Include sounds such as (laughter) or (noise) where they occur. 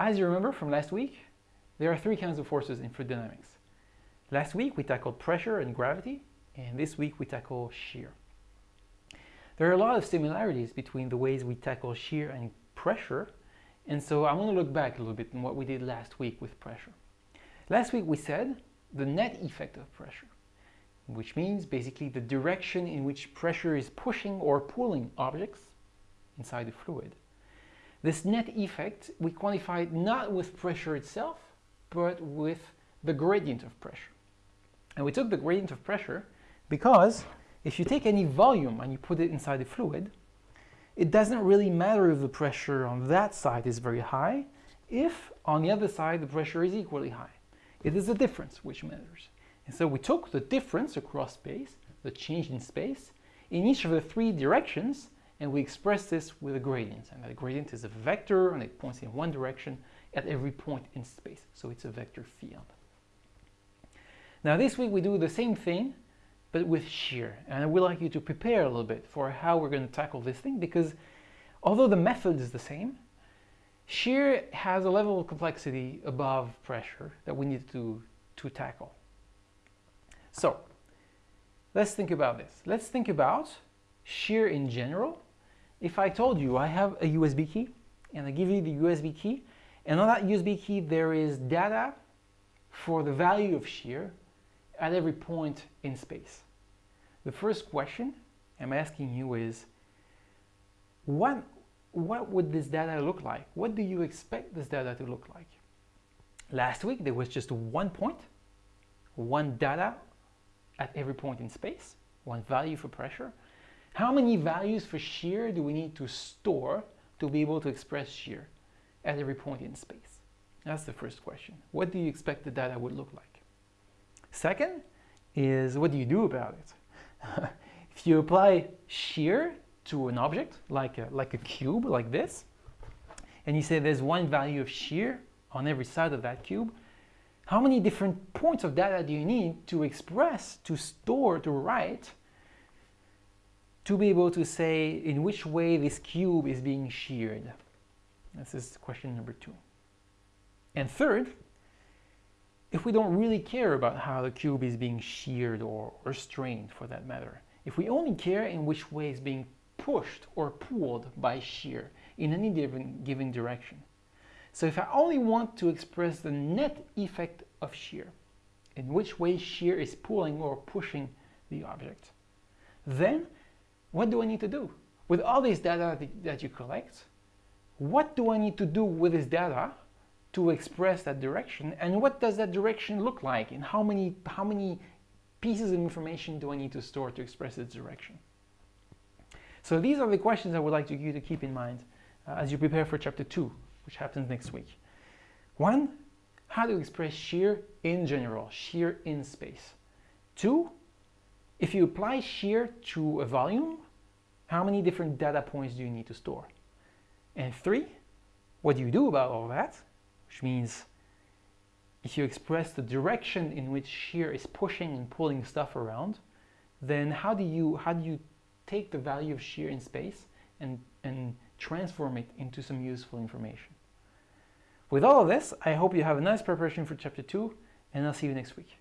As you remember from last week, there are three kinds of forces in fluid dynamics. Last week we tackled pressure and gravity, and this week we tackle shear. There are a lot of similarities between the ways we tackle shear and pressure, and so I want to look back a little bit on what we did last week with pressure. Last week we said the net effect of pressure, which means basically the direction in which pressure is pushing or pulling objects inside the fluid. This net effect we quantified not with pressure itself, but with the gradient of pressure. And we took the gradient of pressure because if you take any volume and you put it inside the fluid, it doesn't really matter if the pressure on that side is very high, if on the other side the pressure is equally high. It is the difference which matters. And so we took the difference across space, the change in space, in each of the three directions, and we express this with a gradient. And that gradient is a vector, and it points in one direction at every point in space. So it's a vector field. Now this week we do the same thing, but with shear. And I would like you to prepare a little bit for how we're going to tackle this thing, because although the method is the same, shear has a level of complexity above pressure that we need to, to tackle. So let's think about this. Let's think about shear in general. If I told you I have a USB key and I give you the USB key and on that USB key there is data for the value of shear at every point in space. The first question I'm asking you is, what, what would this data look like? What do you expect this data to look like? Last week there was just one point, one data at every point in space, one value for pressure. How many values for shear do we need to store to be able to express shear at every point in space? That's the first question. What do you expect the data would look like? Second is what do you do about it? (laughs) if you apply shear to an object, like a, like a cube, like this, and you say there's one value of shear on every side of that cube, how many different points of data do you need to express, to store, to write, to be able to say in which way this cube is being sheared? This is question number two. And third, if we don't really care about how the cube is being sheared or, or strained for that matter, if we only care in which way it's being pushed or pulled by shear in any given, given direction. So if I only want to express the net effect of shear, in which way shear is pulling or pushing the object, then what do I need to do? With all this data that you collect, what do I need to do with this data to express that direction? And what does that direction look like? And how many how many pieces of information do I need to store to express its direction? So these are the questions I would like you to keep in mind uh, as you prepare for chapter 2 which happens next week. One how to express shear in general shear in space. Two if you apply shear to a volume how many different data points do you need to store and three what do you do about all that which means if you express the direction in which shear is pushing and pulling stuff around, then how do you how do you take the value of shear in space and, and transform it into some useful information? With all of this, I hope you have a nice preparation for chapter 2 and I'll see you next week.